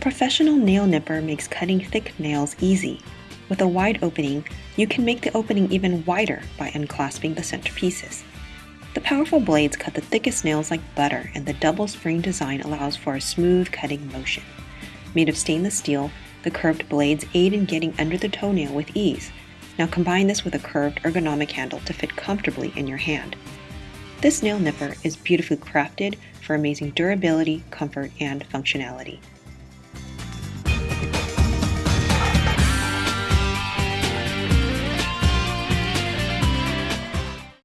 professional nail nipper makes cutting thick nails easy. With a wide opening, you can make the opening even wider by unclasping the center pieces. The powerful blades cut the thickest nails like butter, and the double spring design allows for a smooth cutting motion. Made of stainless steel, the curved blades aid in getting under the toenail with ease. Now combine this with a curved ergonomic handle to fit comfortably in your hand. This nail nipper is beautifully crafted for amazing durability, comfort, and functionality.